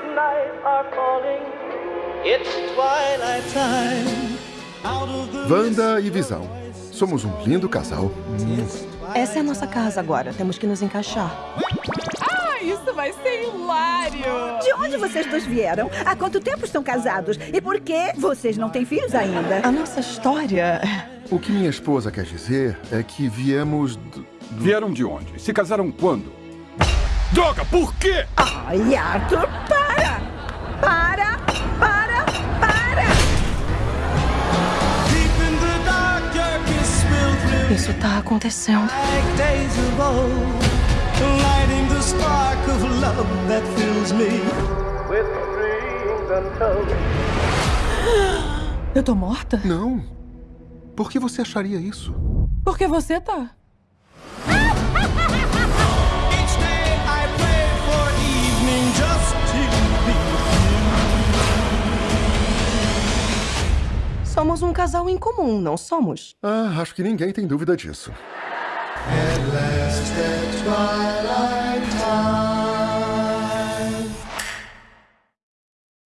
are calling. It's twilight time. Of Wanda e Visão. Somos um lindo casal. Essa é a nossa casa agora. Temos que nos encaixar. Ah, isso vai ser hilário! De onde vocês dois vieram? Há quanto tempo estão casados? E por que vocês não têm filhos ainda? A nossa história. O que minha esposa quer dizer é que viemos. do- Vieram de onde? Se casaram quando? Droga, por quê? Ai, Arthur, with dreams untold. Eu tô morta? Não. Por que você acharia isso? Porque você tá. Somos um casal em comum, não somos? Ah, acho que ninguém tem dúvida disso.